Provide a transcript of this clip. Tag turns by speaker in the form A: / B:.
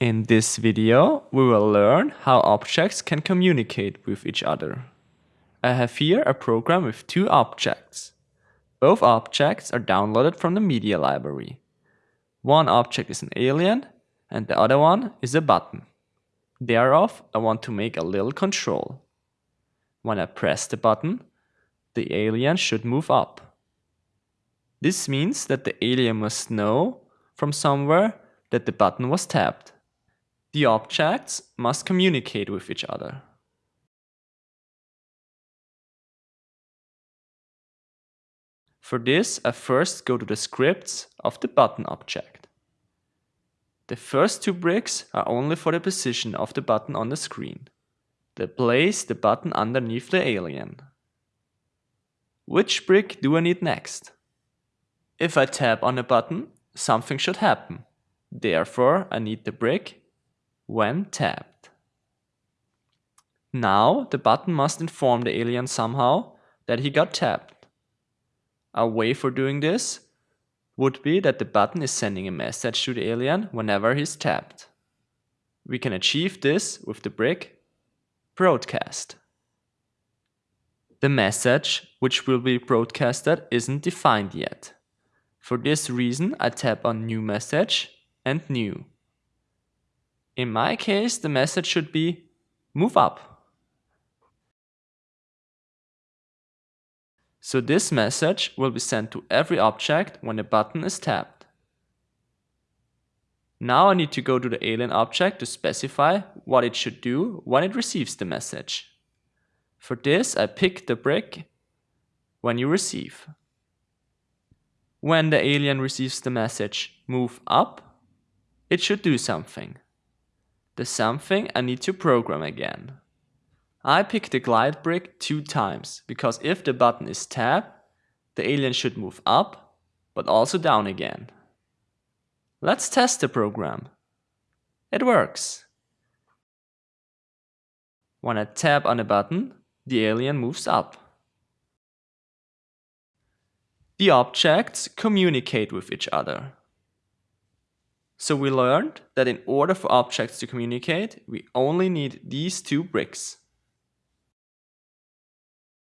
A: In this video, we will learn how objects can communicate with each other. I have here a program with two objects. Both objects are downloaded from the media library. One object is an alien and the other one is a button. Thereof, I want to make a little control. When I press the button, the alien should move up. This means that the alien must know from somewhere that the button was tapped. The objects must communicate with each other. For this, I first go to the scripts of the button object. The first two bricks are only for the position of the button on the screen. They place the button underneath the alien. Which brick do I need next? If I tap on a button, something should happen. Therefore, I need the brick when tapped. Now, the button must inform the alien somehow that he got tapped. A way for doing this would be that the button is sending a message to the alien whenever he's tapped. We can achieve this with the brick broadcast. The message which will be broadcasted isn't defined yet. For this reason I tap on new message and new. In my case the message should be move up. So this message will be sent to every object when a button is tapped. Now I need to go to the alien object to specify what it should do when it receives the message. For this I pick the brick when you receive. When the alien receives the message move up, it should do something. The something I need to program again. I pick the glide brick two times, because if the button is tapped, the alien should move up, but also down again. Let's test the program. It works. When I tap on a button, the alien moves up. The objects communicate with each other. So we learned that in order for objects to communicate, we only need these two bricks.